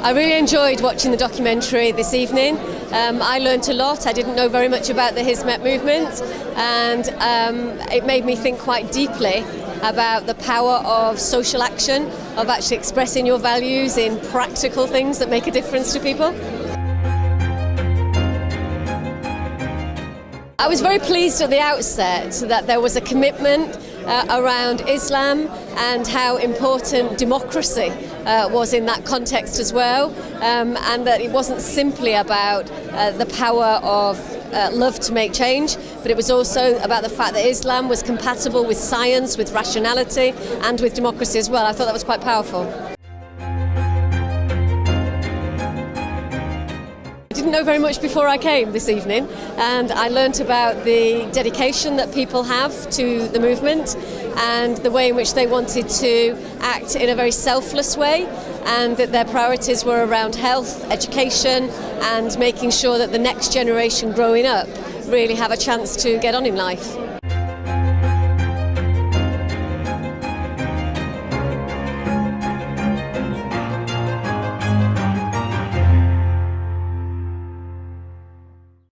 I really enjoyed watching the documentary this evening. Um, I learnt a lot. I didn't know very much about the Hizmet movement, and um, it made me think quite deeply about the power of social action, of actually expressing your values in practical things that make a difference to people. I was very pleased at the outset that there was a commitment uh, around Islam and how important democracy uh, was in that context as well, um, and that it wasn't simply about uh, the power of uh, love to make change, but it was also about the fact that Islam was compatible with science, with rationality, and with democracy as well. I thought that was quite powerful. Didn't know very much before I came this evening and I learnt about the dedication that people have to the movement and the way in which they wanted to act in a very selfless way and that their priorities were around health, education and making sure that the next generation growing up really have a chance to get on in life.